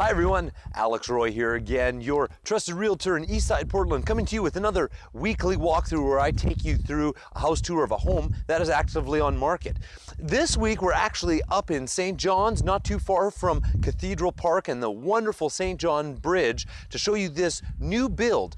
Hi everyone, Alex Roy here again, your trusted realtor in Eastside Portland, coming to you with another weekly walkthrough where I take you through a house tour of a home that is actively on market. This week we're actually up in St. John's, not too far from Cathedral Park and the wonderful St. John Bridge to show you this new build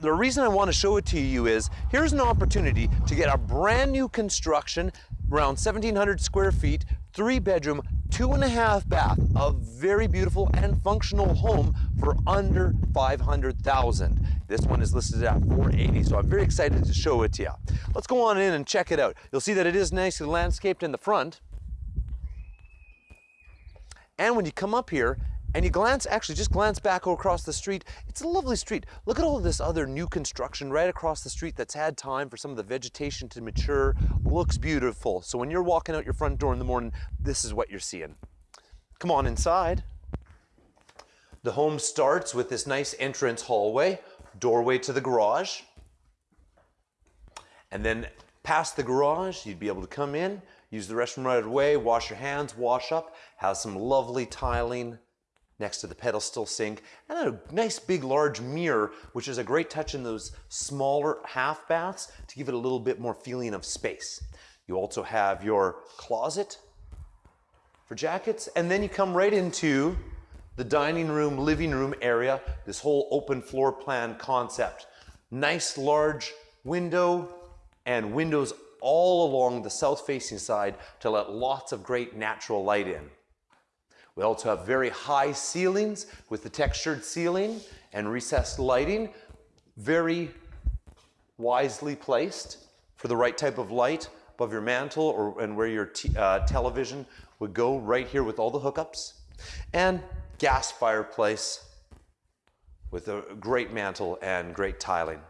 the reason I want to show it to you is here's an opportunity to get a brand new construction around 1700 square feet three bedroom two and a half bath a very beautiful and functional home for under 500,000 this one is listed at 480 so I'm very excited to show it to you let's go on in and check it out. You'll see that it is nicely landscaped in the front. And when you come up here and you glance, actually just glance back across the street, it's a lovely street. Look at all this other new construction right across the street that's had time for some of the vegetation to mature. Looks beautiful. So when you're walking out your front door in the morning, this is what you're seeing. Come on inside. The home starts with this nice entrance hallway, doorway to the garage. And then past the garage, you'd be able to come in, use the restroom right away, wash your hands, wash up, has some lovely tiling, next to the pedestal sink, and a nice big large mirror, which is a great touch in those smaller half baths to give it a little bit more feeling of space. You also have your closet for jackets, and then you come right into the dining room, living room area, this whole open floor plan concept. Nice large window and windows all along the south facing side to let lots of great natural light in. We also have very high ceilings with the textured ceiling and recessed lighting, very wisely placed for the right type of light above your mantle or and where your uh, television would go right here with all the hookups. And gas fireplace with a great mantle and great tiling.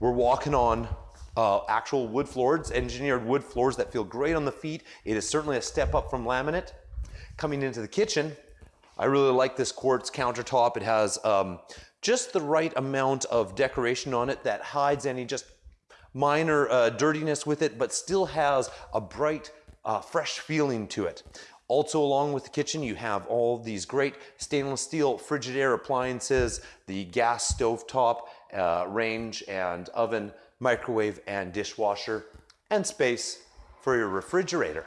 We're walking on uh, actual wood floors, engineered wood floors that feel great on the feet. It is certainly a step up from laminate. Coming into the kitchen, I really like this quartz countertop. It has um, just the right amount of decoration on it that hides any just minor uh, dirtiness with it, but still has a bright, uh, fresh feeling to it. Also along with the kitchen, you have all these great stainless steel Frigidaire appliances, the gas stovetop, uh, range and oven, microwave and dishwasher, and space for your refrigerator.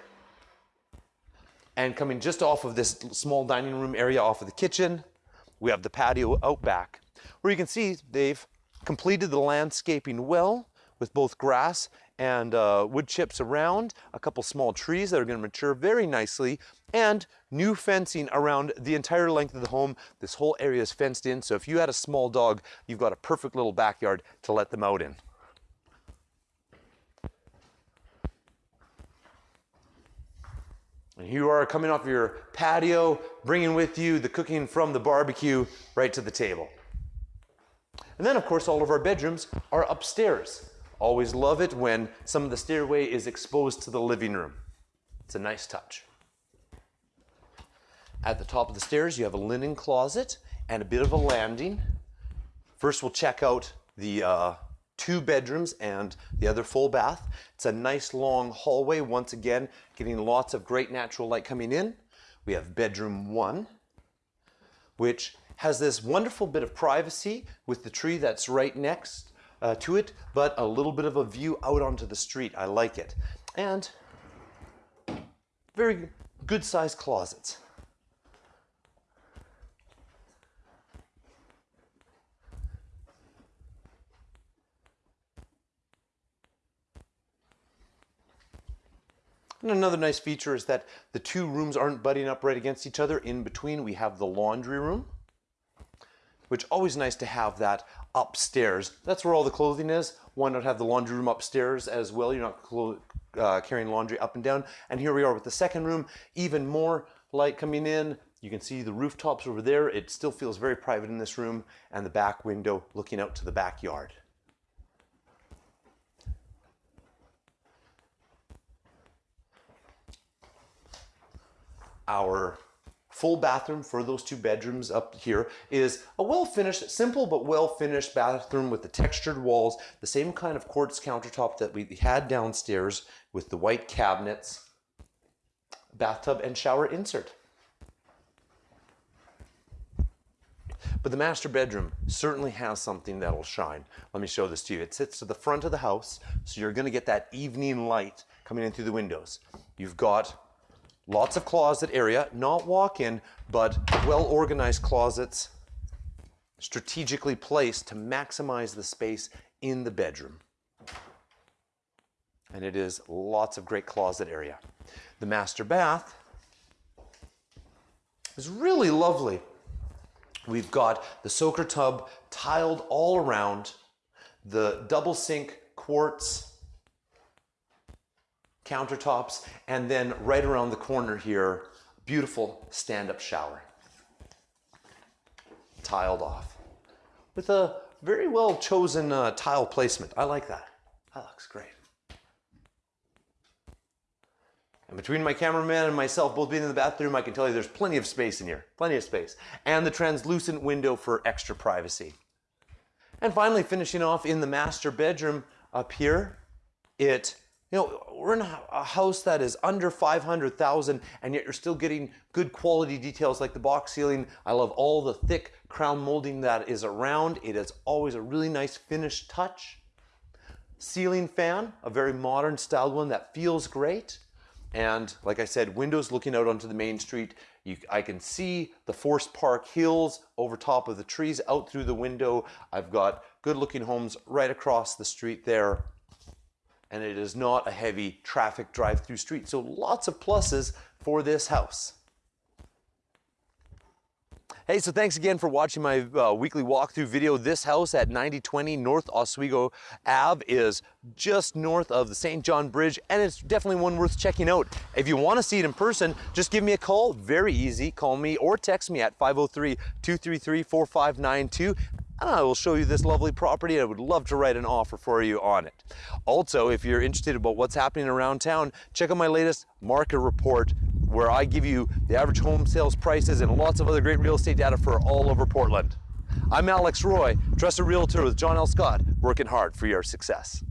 And coming just off of this small dining room area off of the kitchen, we have the patio out back, where you can see they've completed the landscaping well with both grass and uh, wood chips around, a couple small trees that are going to mature very nicely, and new fencing around the entire length of the home. This whole area is fenced in, so if you had a small dog, you've got a perfect little backyard to let them out in. And you are coming off your patio, bringing with you the cooking from the barbecue right to the table. And then, of course, all of our bedrooms are upstairs. Always love it when some of the stairway is exposed to the living room. It's a nice touch. At the top of the stairs, you have a linen closet and a bit of a landing. First, we'll check out the uh, two bedrooms and the other full bath. It's a nice long hallway, once again, getting lots of great natural light coming in. We have bedroom one, which has this wonderful bit of privacy with the tree that's right next uh, to it, but a little bit of a view out onto the street. I like it. And very good sized closets. And another nice feature is that the two rooms aren't butting up right against each other. In between, we have the laundry room, which always nice to have that upstairs. That's where all the clothing is. Why not have the laundry room upstairs as well? You're not uh, carrying laundry up and down. And here we are with the second room, even more light coming in. You can see the rooftops over there. It still feels very private in this room and the back window looking out to the backyard. Our full bathroom for those two bedrooms up here is a well-finished, simple but well-finished bathroom with the textured walls, the same kind of quartz countertop that we had downstairs with the white cabinets, bathtub and shower insert. But the master bedroom certainly has something that'll shine. Let me show this to you. It sits to the front of the house, so you're gonna get that evening light coming in through the windows. You've got lots of closet area, not walk-in, but well-organized closets, strategically placed to maximize the space in the bedroom. And it is lots of great closet area. The master bath is really lovely. We've got the soaker tub tiled all around, the double sink quartz countertops, and then right around the corner here, beautiful stand-up shower. Tiled off. With a very well chosen uh, tile placement. I like that. That looks great. And between my cameraman and myself both being in the bathroom, I can tell you there's plenty of space in here. Plenty of space. And the translucent window for extra privacy. And finally, finishing off in the master bedroom up here, it, you know, we're in a house that is under 500,000 and yet you're still getting good quality details like the box ceiling. I love all the thick crown molding that is around. It is always a really nice finished touch. Ceiling fan, a very modern styled one that feels great. And like I said, windows looking out onto the main street. You, I can see the Forest Park Hills over top of the trees out through the window. I've got good looking homes right across the street there. And it is not a heavy traffic drive through street. So lots of pluses for this house. Hey, so thanks again for watching my uh, weekly walkthrough video. This house at 9020 North Oswego Ave is just north of the St. John Bridge, and it's definitely one worth checking out. If you want to see it in person, just give me a call. Very easy. Call me or text me at 503-233-4592 and I will show you this lovely property. and I would love to write an offer for you on it. Also, if you're interested about what's happening around town, check out my latest market report where I give you the average home sales prices and lots of other great real estate data for all over Portland. I'm Alex Roy, trusted realtor with John L. Scott, working hard for your success.